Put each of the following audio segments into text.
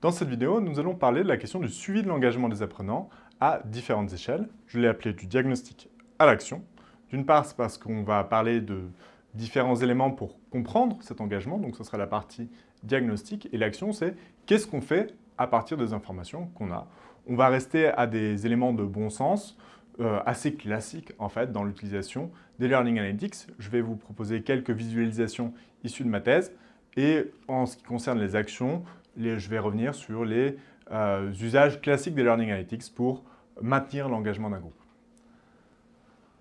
Dans cette vidéo, nous allons parler de la question du suivi de l'engagement des apprenants à différentes échelles. Je l'ai appelé du diagnostic à l'action. D'une part, c'est parce qu'on va parler de différents éléments pour comprendre cet engagement, donc ce sera la partie diagnostic, et l'action, c'est qu'est-ce qu'on fait à partir des informations qu'on a. On va rester à des éléments de bon sens, euh, assez classiques en fait dans l'utilisation des Learning Analytics. Je vais vous proposer quelques visualisations issues de ma thèse, et en ce qui concerne les actions, je vais revenir sur les euh, usages classiques des Learning Analytics pour maintenir l'engagement d'un groupe.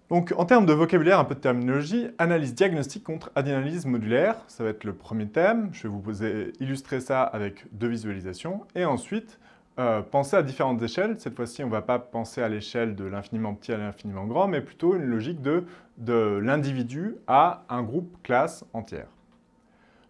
Donc, en termes de vocabulaire, un peu de terminologie, analyse diagnostique contre analyse modulaire, ça va être le premier thème. Je vais vous illustrer ça avec deux visualisations. Et ensuite, euh, penser à différentes échelles. Cette fois-ci, on ne va pas penser à l'échelle de l'infiniment petit à l'infiniment grand, mais plutôt une logique de l'individu à un groupe classe entière.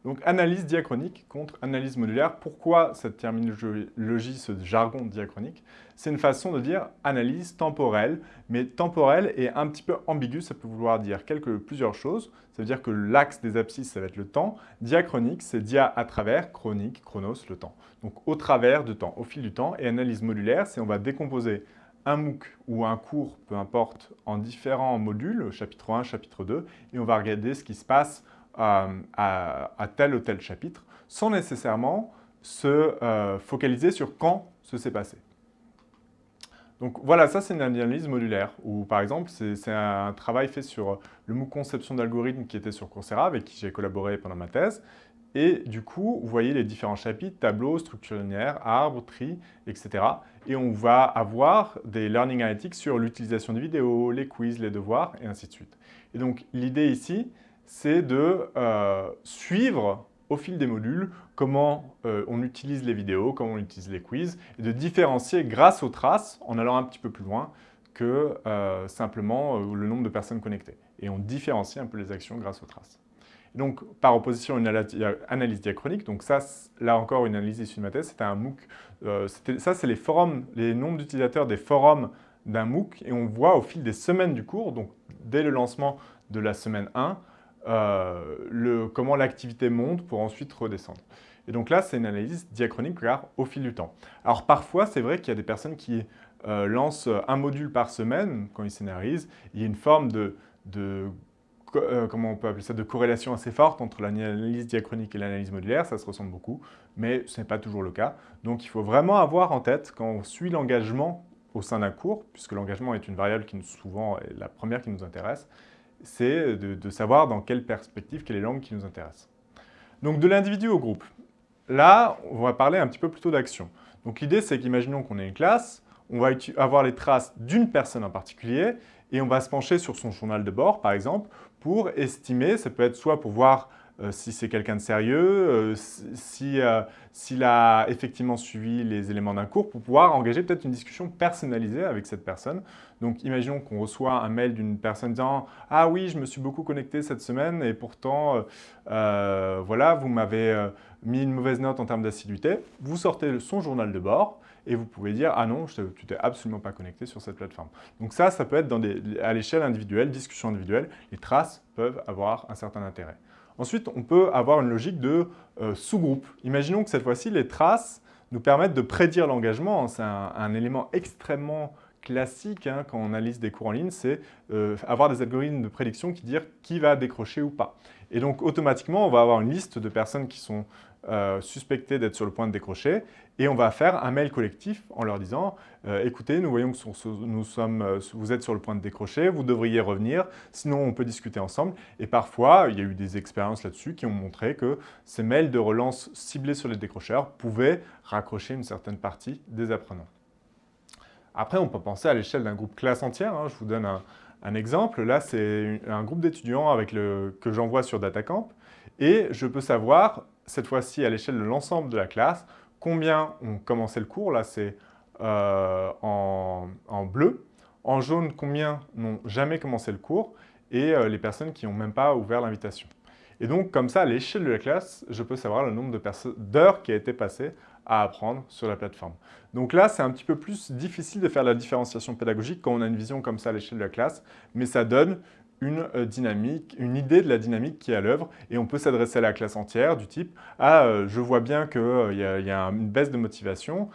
Donc analyse diachronique contre analyse modulaire. Pourquoi cette terminologie, ce jargon diachronique? C'est une façon de dire analyse temporelle, mais temporelle est un petit peu ambigu, ça peut vouloir dire quelque, plusieurs choses. Ça veut dire que l'axe des abscisses, ça va être le temps. Diachronique, c'est dia à travers, chronique, chronos, le temps. Donc au travers du temps, au fil du temps. Et analyse modulaire, c'est on va décomposer un MOOC ou un cours, peu importe, en différents modules, chapitre 1, chapitre 2, et on va regarder ce qui se passe à, tel ou tel chapitre, sans nécessairement se euh, focaliser sur quand ce s'est passé. Donc voilà, ça c'est une analyse modulaire, où par exemple, c'est un travail fait sur le MOOC conception d'algorithmes qui était sur Coursera, avec qui j'ai collaboré pendant ma thèse. Et du coup, vous voyez les différents chapitres, tableaux, structure linéaire, arbre, tri, etc. Et on va avoir des learning analytics sur l'utilisation des vidéos, les quiz, les devoirs, et ainsi de suite. Et donc l'idée ici, c'est de euh, suivre au fil des modules comment euh, on utilise les vidéos, comment on utilise les quiz, et de différencier grâce aux traces, en allant un petit peu plus loin, que euh, simplement le nombre de personnes connectées. Et on différencie un peu les actions grâce aux traces. donc, par opposition à une analyse diachronique, donc ça, là encore, une analyse issue de ma thèse, c'était un MOOC. ça, c'est les forums, les nombres d'utilisateurs des forums d'un MOOC, et on voit au fil des semaines du cours, donc dès le lancement de la semaine 1, euh, le, comment l'activité monte pour ensuite redescendre. Et donc là, c'est une analyse diachronique car au fil du temps. Alors parfois, c'est vrai qu'il y a des personnes qui euh, lancent un module par semaine quand ils scénarisent. Il y a une forme de, de euh, comment on peut appeler ça, de corrélation assez forte entre l'analyse diachronique et l'analyse modulaire, ça se ressemble beaucoup, mais ce n'est pas toujours le cas. Donc il faut vraiment avoir en tête, quand on suit l'engagement au sein d'un cours, puisque l'engagement est une variable qui nous, souvent est la première qui nous intéresse, c'est de, savoir dans quelle perspective, quelle est langue qui nous intéresse. Donc de l'individu au groupe. Là, on va parler un petit peu plutôt d'action. Donc l'idée, c'est qu'imaginons qu'on ait une classe, on va avoir les traces d'une personne en particulier et on va se pencher sur son journal de bord, par exemple, pour estimer, ça peut être soit pour voir euh, si c'est quelqu'un de sérieux, euh, euh, s'il a effectivement suivi les éléments d'un cours, pour pouvoir engager peut-être une discussion personnalisée avec cette personne. Donc imaginons qu'on reçoit un mail d'une personne disant « Ah oui, je me suis beaucoup connecté cette semaine et pourtant, voilà, vous m'avez mis une mauvaise note en termes d'assiduité. » Vous sortez son journal de bord et vous pouvez dire « Ah non, tu t'es absolument pas connecté sur cette plateforme. » Donc ça, ça peut être à l'échelle individuelle, discussion individuelle. Les traces peuvent avoir un certain intérêt. Ensuite, on peut avoir une logique de euh, sous-groupe. Imaginons que cette fois-ci, les traces nous permettent de prédire l'engagement. C'est un, élément extrêmement classique hein, quand on analyse des cours en ligne, c'est euh, avoir des algorithmes de prédiction qui disent qui va décrocher ou pas. Et donc, automatiquement, on va avoir une liste de personnes qui sont euh, suspectées d'être sur le point de décrocher et on va faire un mail collectif en leur disant euh, écoutez, nous voyons que nous sommes, euh, vous êtes sur le point de décrocher, vous devriez revenir, sinon on peut discuter ensemble. » Et parfois, il y a eu des expériences là-dessus qui ont montré que ces mails de relance ciblés sur les décrocheurs pouvaient raccrocher une certaine partie des apprenants. Après, on peut penser à l'échelle d'un groupe classe entière. Hein. Je vous donne un, un exemple, là, c'est un groupe d'étudiants que j'envoie sur DataCamp. Et je peux savoir, cette fois-ci à l'échelle de l'ensemble de la classe, combien ont commencé le cours, là c'est euh, en, bleu, en jaune combien n'ont jamais commencé le cours. Et euh, les personnes qui n'ont même pas ouvert l'invitation. Et donc comme ça, à l'échelle de la classe, je peux savoir le nombre d'heures qui a été passé à apprendre sur la plateforme. Donc là, c'est un petit peu plus difficile de faire la différenciation pédagogique quand on a une vision comme ça à l'échelle de la classe, mais ça donne une euh, dynamique, une idée de la dynamique qui est à l'œuvre et on peut s'adresser à la classe entière du type « Ah, euh, je vois bien qu'il euh, y, a une baisse de motivation.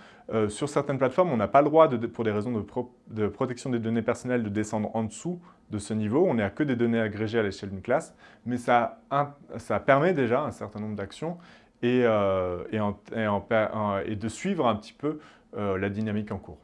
sur certaines plateformes, on n'a pas le droit, pour des raisons de, protection des données personnelles, de descendre en dessous de ce niveau. On n'est à que des données agrégées à l'échelle d'une classe, mais ça, ça, permet déjà un certain nombre d'actions et, et, de suivre un petit peu la dynamique en cours.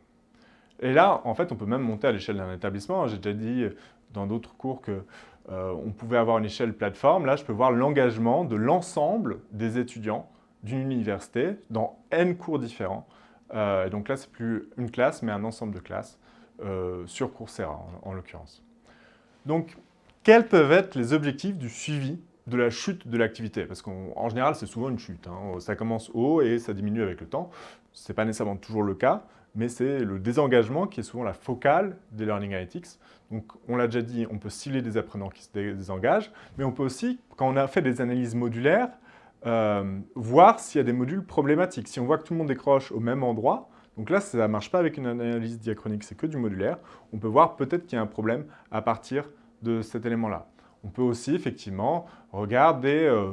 Et là, en fait, on peut même monter à l'échelle d'un établissement. J'ai déjà dit dans d'autres cours qu'on euh, pouvait avoir une échelle plateforme. Là, je peux voir l'engagement de l'ensemble des étudiants d'une université dans N cours différents. Euh, donc là, c'est plus une classe, mais un ensemble de classes euh, sur Coursera, en, l'occurrence. Donc, quels peuvent être les objectifs du suivi de la chute de l'activité Parce qu'en général, c'est souvent une chute. Hein. Ça commence haut et ça diminue avec le temps. Ce n'est pas nécessairement toujours le cas, mais c'est le désengagement qui est souvent la focale des Learning Analytics. Donc, on l'a déjà dit, on peut cibler des apprenants qui se désengagent, mais on peut aussi, quand on a fait des analyses modulaires, euh, voir s'il y a des modules problématiques. Si on voit que tout le monde décroche au même endroit, donc là, ça ne marche pas avec une analyse diachronique, c'est que du modulaire, on peut voir peut-être qu'il y a un problème à partir de cet élément-là. On peut aussi effectivement regarder euh,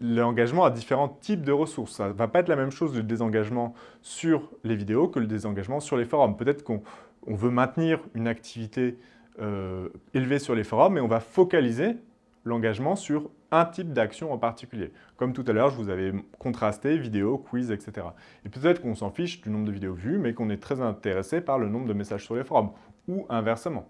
l'engagement à différents types de ressources. Ça ne va pas être la même chose le désengagement sur les vidéos que le désengagement sur les forums. Peut-être qu'on veut maintenir une activité euh, élevée sur les forums, mais on va focaliser l'engagement sur un type d'action en particulier. Comme tout à l'heure, je vous avais contrasté vidéo, quiz, etc. Et peut-être qu'on s'en fiche du nombre de vidéos vues, mais qu'on est très intéressé par le nombre de messages sur les forums, ou inversement.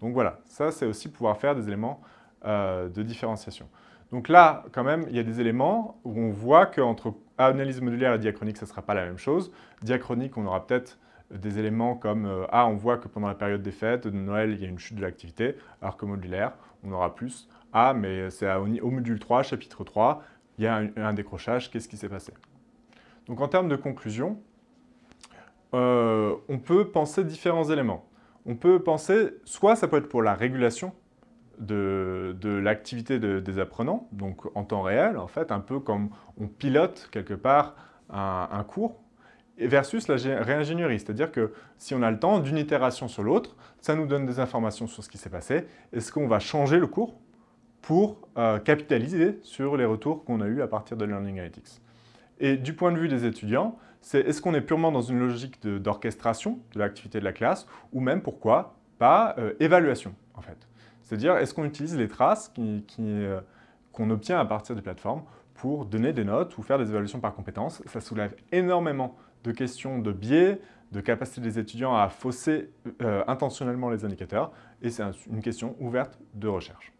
Donc voilà, ça c'est aussi pouvoir faire des éléments euh, de différenciation. Donc là, quand même, il y a des éléments où on voit qu'entre analyse modulaire et diachronique, ce ne sera pas la même chose. Diachronique, on aura peut-être des éléments comme euh, Ah, on voit que pendant la période des fêtes, de Noël, il y a une chute de l'activité », alors que modulaire, on aura plus « Ah, mais c'est au, module 3, chapitre 3, il y a un, décrochage, qu'est-ce qui s'est passé ?» Donc en termes de conclusion, euh, on peut penser différents éléments. On peut penser, soit ça peut être pour la régulation, de, l'activité des apprenants, donc en temps réel, en fait, un peu comme on pilote quelque part un, cours, versus la réingénierie, c'est-à-dire que si on a le temps d'une itération sur l'autre, ça nous donne des informations sur ce qui s'est passé. Est-ce qu'on va changer le cours pour euh, capitaliser sur les retours qu'on a eus à partir de Learning Analytics? Et du point de vue des étudiants, c'est est-ce qu'on est purement dans une logique d'orchestration de, l'activité de la classe, ou même, pourquoi, pas euh, évaluation, en fait? C'est-à-dire, est-ce qu'on utilise les traces euh, qu'on obtient à partir des plateformes pour donner des notes ou faire des évaluations par compétences Ça soulève énormément de questions de biais, de capacité des étudiants à fausser euh, intentionnellement les indicateurs, et c'est une question ouverte de recherche.